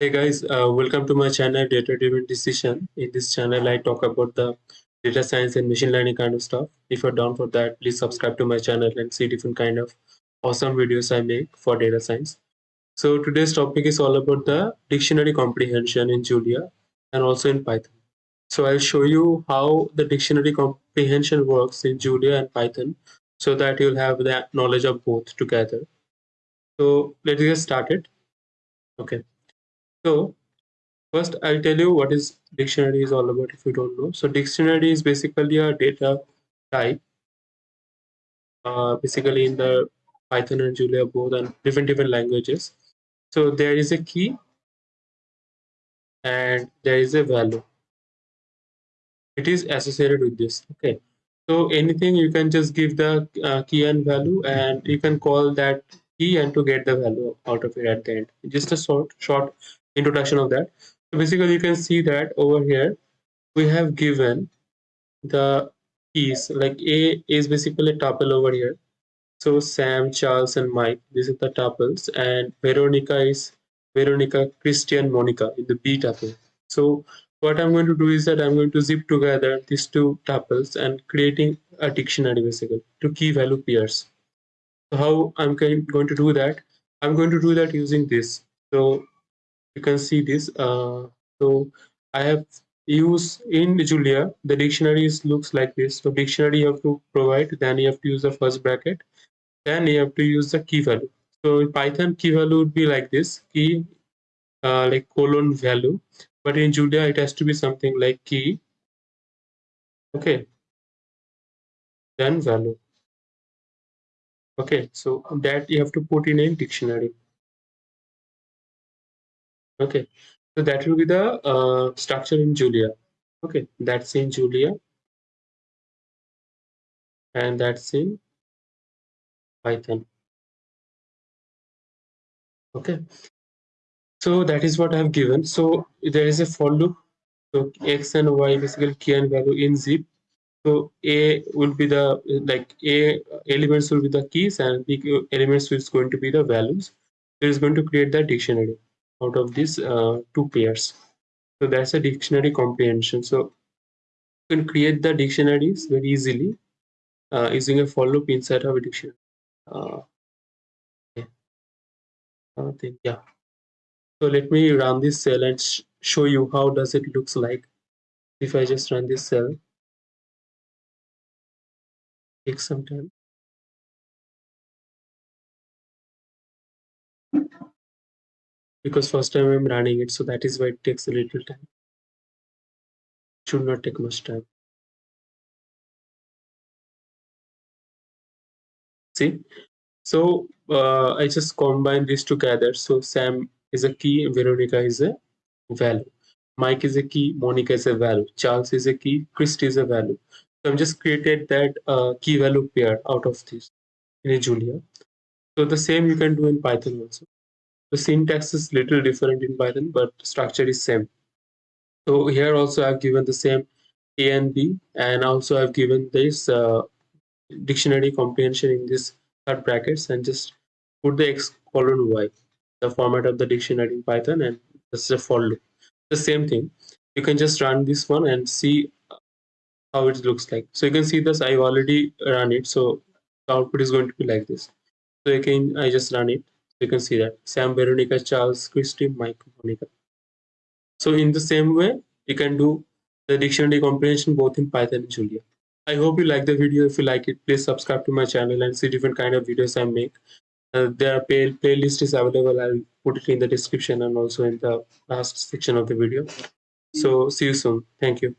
Hey guys, uh, welcome to my channel Data Driven Decision. In this channel, I talk about the data science and machine learning kind of stuff. If you're down for that, please subscribe to my channel and see different kind of awesome videos I make for data science. So today's topic is all about the dictionary comprehension in Julia and also in Python. So I'll show you how the dictionary comprehension works in Julia and Python so that you'll have that knowledge of both together. So let's get started. Okay. So first I'll tell you what is dictionary is all about if you don't know. So dictionary is basically a data type uh, basically in the Python and Julia both and different different languages. So there is a key and there is a value. It is associated with this. Okay. So anything you can just give the uh, key and value and you can call that key and to get the value out of it at the end. Just a short short introduction of that. So basically you can see that over here we have given the keys like A is basically a tuple over here. So Sam, Charles and Mike, these are the tuples and Veronica is Veronica, Christian, Monica in the B tuple. So what I'm going to do is that I'm going to zip together these two tuples and creating a dictionary basically to key value pairs. So how I'm going to do that? I'm going to do that using this. So you can see this. Uh, so I have used in Julia, the dictionaries looks like this. So dictionary you have to provide, then you have to use the first bracket, then you have to use the key value. So in Python, key value would be like this, key uh, like colon value. But in Julia, it has to be something like key. Okay. Then value. Okay, so that you have to put in a dictionary. Okay, so that will be the uh, structure in Julia. Okay, that's in Julia. And that's in Python. Okay, so that is what I have given. So there is a for loop. So x and y basically key and value in zip. So a will be the like a elements will be the keys and b elements which is going to be the values. It is going to create the dictionary out of these uh, two pairs. So that's a dictionary comprehension. So you can create the dictionaries very easily uh, using a for loop inside of a dictionary. Uh, yeah. Uh, yeah. So let me run this cell and sh show you how does it looks like if I just run this cell. Take some time. Because first time I'm running it so that is why it takes a little time. Should not take much time. See? So uh, I just combine these together. So Sam is a key Veronica is a value. Mike is a key Monica is a value. Charles is a key Christy is a value. So I've just created that uh, key value pair out of this in a Julia. So the same you can do in Python also the syntax is little different in Python, but structure is same. So here also I've given the same A and B, and also I've given this uh, dictionary comprehension in this third brackets and just put the x colon y, the format of the dictionary in Python, and this is a for loop. The same thing. You can just run this one and see how it looks like. So you can see this, I've already run it. So the output is going to be like this. So again, I just run it you can see that Sam, Veronica, Charles, Christy, Mike, Monica. So in the same way, you can do the dictionary comprehension both in Python and Julia. I hope you like the video. If you like it, please subscribe to my channel and see different kind of videos I make. Uh, their play playlist is available. I'll put it in the description and also in the last section of the video. So see you soon. Thank you.